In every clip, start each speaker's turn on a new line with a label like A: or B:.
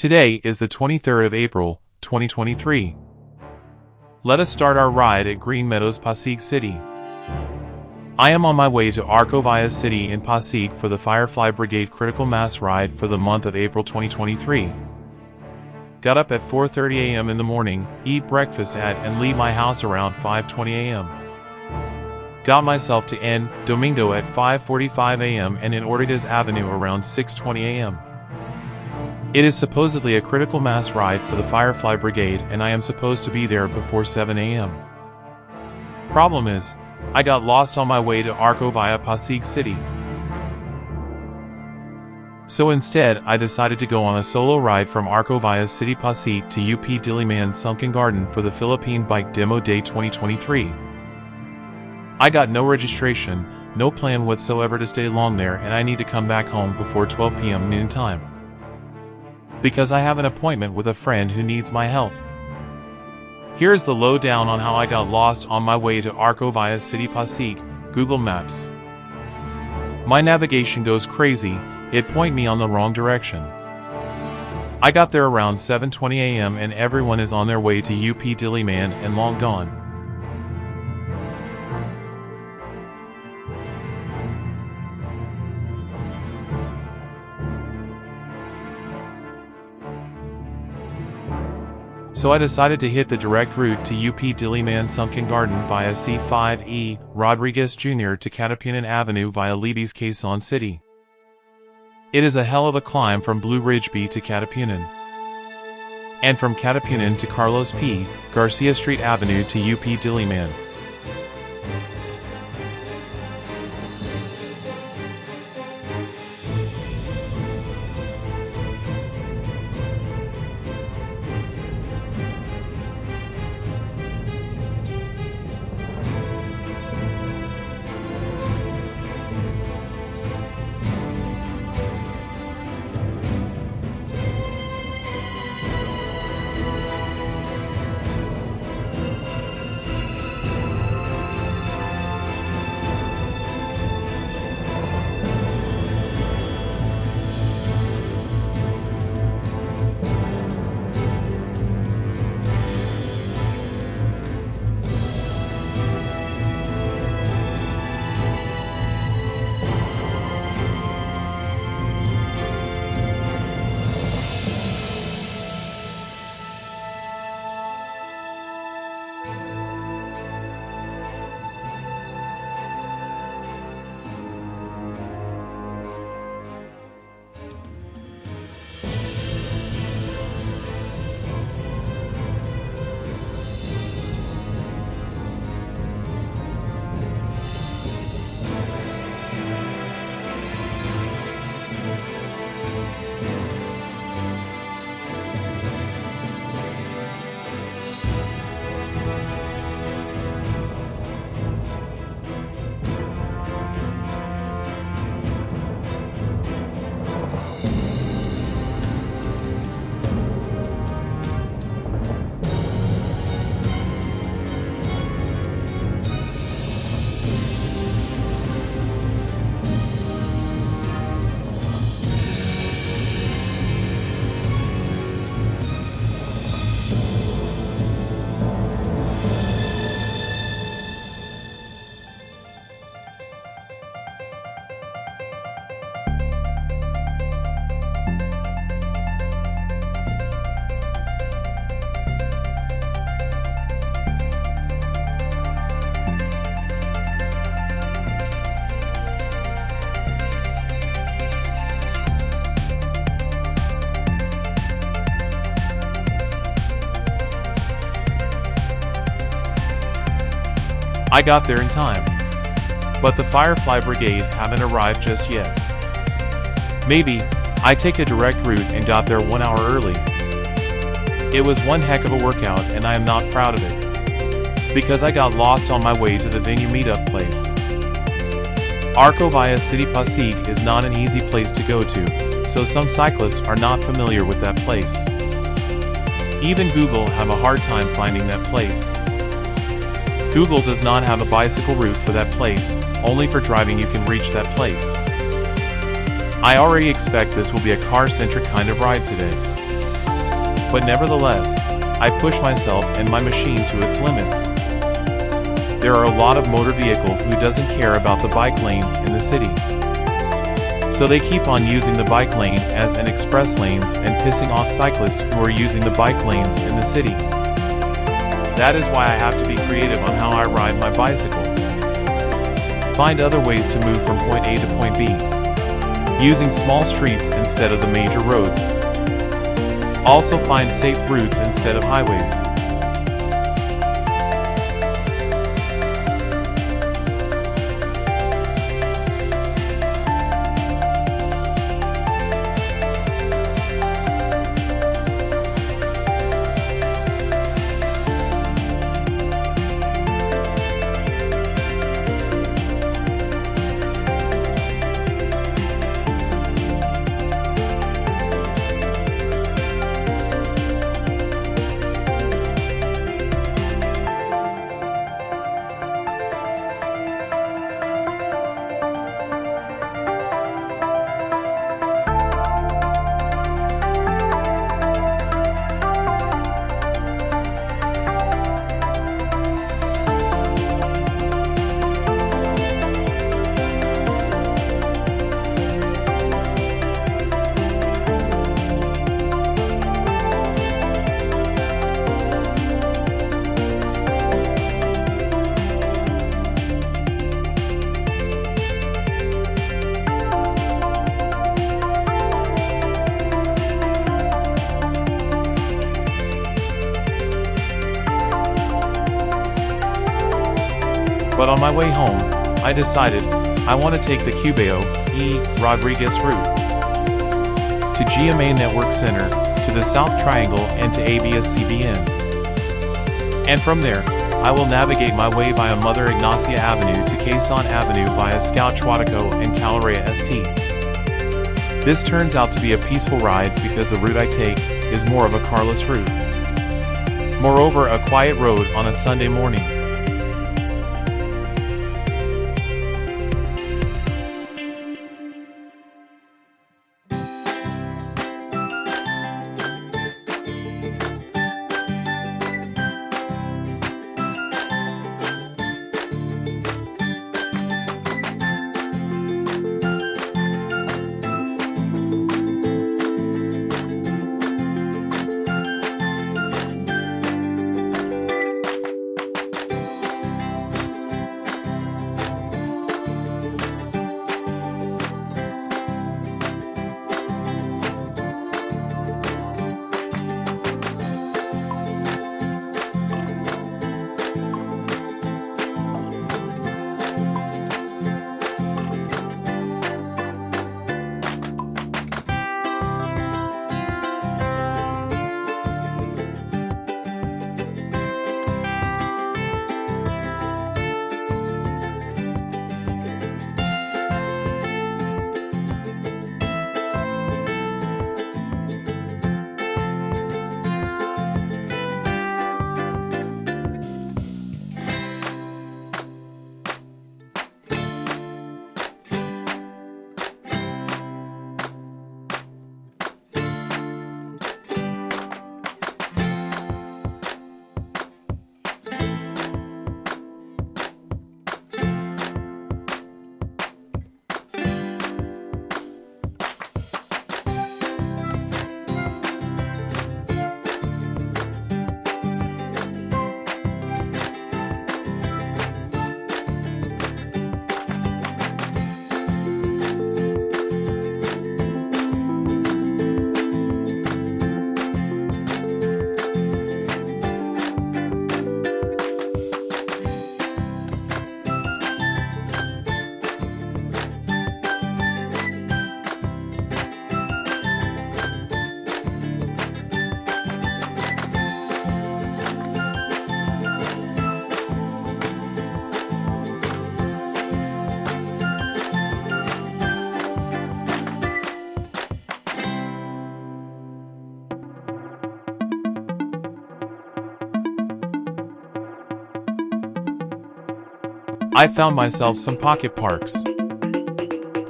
A: Today is the 23rd of April, 2023. Let us start our ride at Green Meadows Pasig City. I am on my way to Arcovia City in Pasig for the Firefly Brigade Critical Mass Ride for the month of April 2023. Got up at 4.30 a.m. in the morning, eat breakfast at and leave my house around 5.20 a.m. Got myself to N. Domingo at 5.45 a.m. and in Ortigas Avenue around 6.20 a.m. It is supposedly a critical mass ride for the Firefly Brigade and I am supposed to be there before 7 a.m. Problem is, I got lost on my way to Arcovia Pasig City. So instead, I decided to go on a solo ride from Arcovia City Pasig to UP Diliman Sunken Garden for the Philippine Bike Demo Day 2023. I got no registration, no plan whatsoever to stay long there and I need to come back home before 12 p.m. noon time. Because I have an appointment with a friend who needs my help. Here is the lowdown on how I got lost on my way to Arcovia City Pasig, Google Maps. My navigation goes crazy, it point me on the wrong direction. I got there around 7.20 am and everyone is on their way to UP Diliman and long gone. So I decided to hit the direct route to UP Diliman Sunken Garden via C5E Rodriguez Jr. to Katipunan Avenue via Libis Quezon City. It is a hell of a climb from Blue Ridge B to Katipunan. And from Katipunan to Carlos P. Garcia Street Avenue to UP Diliman. I got there in time. But the Firefly Brigade haven't arrived just yet. Maybe, I take a direct route and got there one hour early. It was one heck of a workout and I am not proud of it. Because I got lost on my way to the venue meetup place. Arcovia City Pasig is not an easy place to go to, so some cyclists are not familiar with that place. Even Google have a hard time finding that place. Google does not have a bicycle route for that place, only for driving you can reach that place. I already expect this will be a car-centric kind of ride today. but nevertheless, I push myself and my machine to its limits. There are a lot of motor vehicle who doesn't care about the bike lanes in the city. So they keep on using the bike lane as an express lanes and pissing off cyclists who are using the bike lanes in the city. That is why I have to be creative on how I ride my bicycle. Find other ways to move from point A to point B. Using small streets instead of the major roads. Also find safe routes instead of highways. But on my way home, I decided I want to take the Cubao E. Rodriguez route to GMA Network Center, to the South Triangle, and to ABS CBN. And from there, I will navigate my way via Mother Ignacia Avenue to Quezon Avenue via Scout Chuatoco and Calarea ST. This turns out to be a peaceful ride because the route I take is more of a carless route. Moreover, a quiet road on a Sunday morning. I found myself some pocket parks.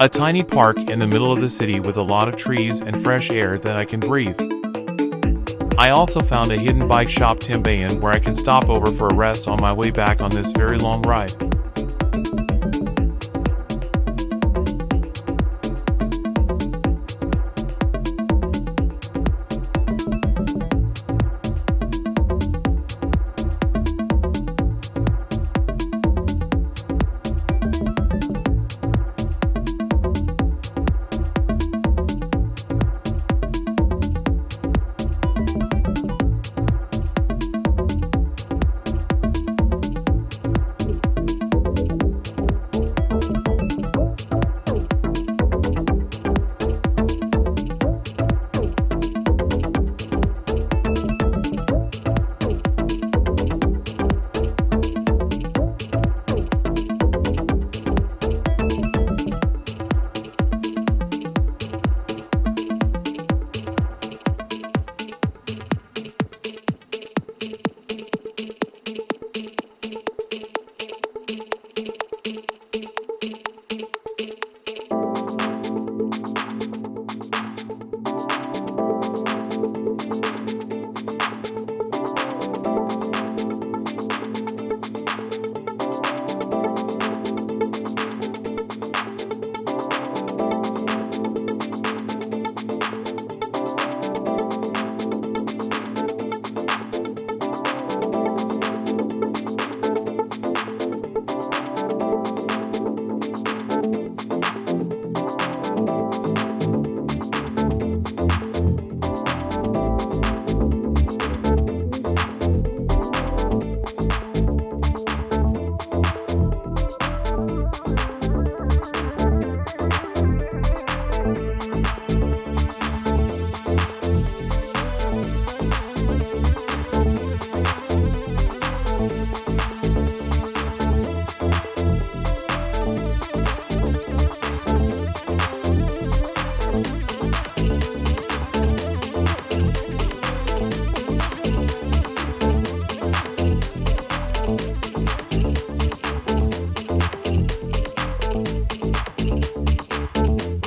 A: A tiny park in the middle of the city with a lot of trees and fresh air that I can breathe. I also found a hidden bike shop Timbayan where I can stop over for a rest on my way back on this very long ride.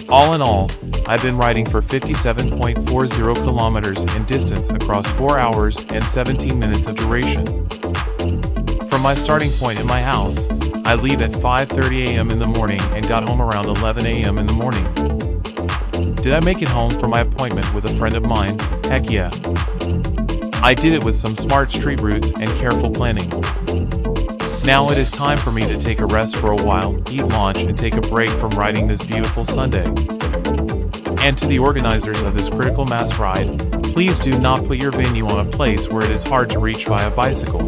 A: All in all, I've been riding for 57.40 kilometers in distance across 4 hours and 17 minutes of duration. From my starting point in my house, I leave at 5.30 am in the morning and got home around 11 am in the morning. Did I make it home for my appointment with a friend of mine? Heck yeah. I did it with some smart street routes and careful planning. Now it is time for me to take a rest for a while, eat lunch and take a break from riding this beautiful Sunday. And to the organizers of this critical mass ride, please do not put your venue on a place where it is hard to reach via bicycle.